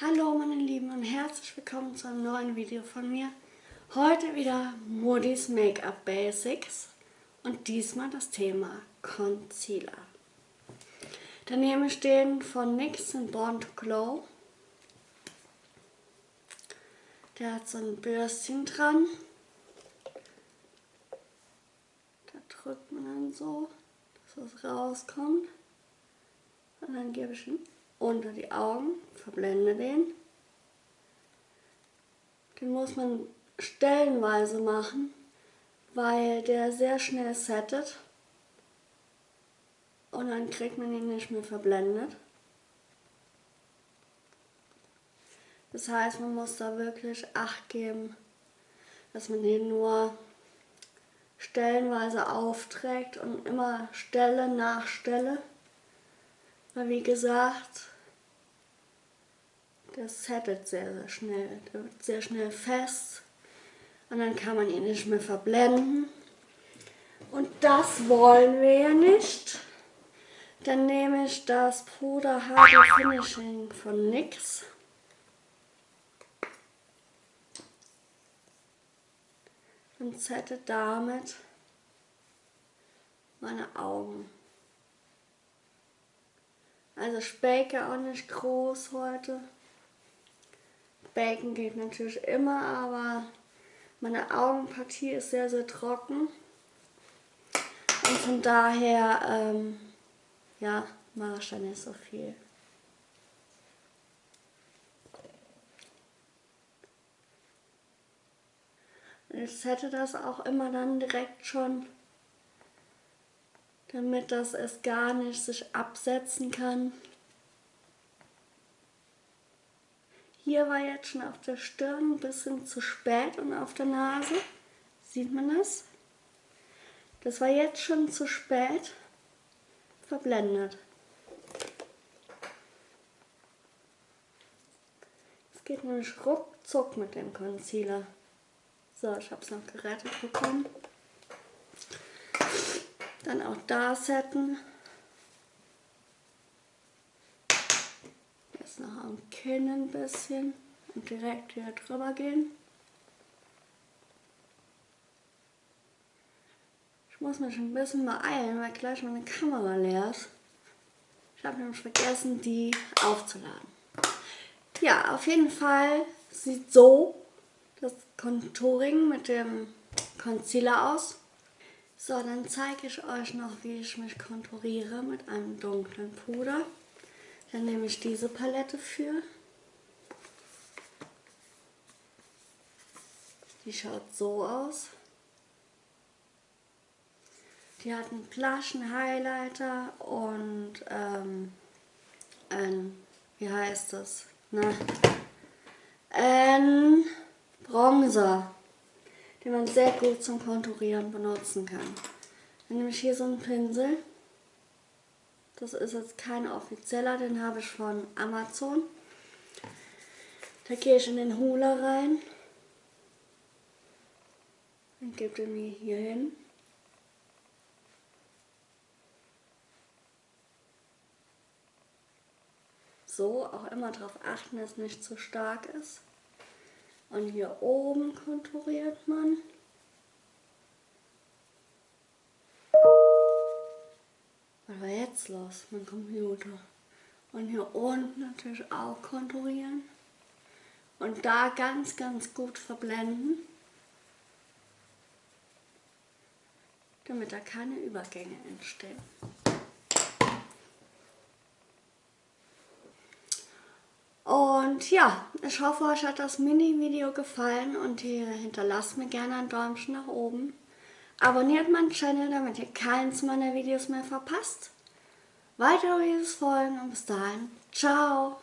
Hallo meine Lieben und herzlich willkommen zu einem neuen Video von mir. Heute wieder Modis Make-up Basics und diesmal das Thema Concealer. Daneben stehen von NYX den Born to Glow. Der hat so ein Bürstchen dran. Da drückt man dann so, dass es rauskommt. Und dann gebe ich ihn unter die Augen, verblende den. Den muss man stellenweise machen, weil der sehr schnell settet und dann kriegt man ihn nicht mehr verblendet. Das heißt, man muss da wirklich Acht geben, dass man den nur stellenweise aufträgt und immer Stelle nach Stelle. Weil wie gesagt, das settet sehr, sehr schnell. Der wird sehr schnell fest und dann kann man ihn nicht mehr verblenden. Und das wollen wir ja nicht. Dann nehme ich das Puder Hard Finishing von NYX. Und sette damit meine Augen. Also Spake auch nicht groß heute. Bacon geht natürlich immer, aber meine Augenpartie ist sehr, sehr trocken. Und von daher, ähm, ja, mache ich da nicht so viel. Ich hätte das auch immer dann direkt schon, damit das es gar nicht sich absetzen kann. Hier war jetzt schon auf der Stirn ein bisschen zu spät und auf der Nase. Sieht man das? Das war jetzt schon zu spät verblendet. Es geht nämlich ruckzuck mit dem Concealer. So, ich habe es noch gerettet bekommen. Dann auch da setten. noch am Kinn ein bisschen und direkt hier drüber gehen. Ich muss mich ein bisschen beeilen, weil gleich meine Kamera leer ist. Ich habe nämlich vergessen, die aufzuladen. Ja, auf jeden Fall sieht so das Contouring mit dem Concealer aus. So, dann zeige ich euch noch, wie ich mich konturiere mit einem dunklen Puder. Dann nehme ich diese Palette für. Die schaut so aus. Die hat einen Plaschen Highlighter und ähm, ein, wie heißt das? Na, ein Bronzer, den man sehr gut zum Konturieren benutzen kann. Dann nehme ich hier so einen Pinsel das ist jetzt kein offizieller, den habe ich von Amazon. Da gehe ich in den Hula rein und gebe den mir hier hin. So, auch immer darauf achten, dass es nicht zu stark ist. Und hier oben konturiert man. Was war jetzt los? Mein Computer. Und hier unten natürlich auch konturieren. Und da ganz, ganz gut verblenden. Damit da keine Übergänge entstehen. Und ja, ich hoffe, euch hat das Mini-Video gefallen und ihr hinterlasst mir gerne ein Däumchen nach oben. Abonniert meinen Channel, damit ihr keins meiner Videos mehr verpasst. Weitere Videos folgen und bis dahin, ciao!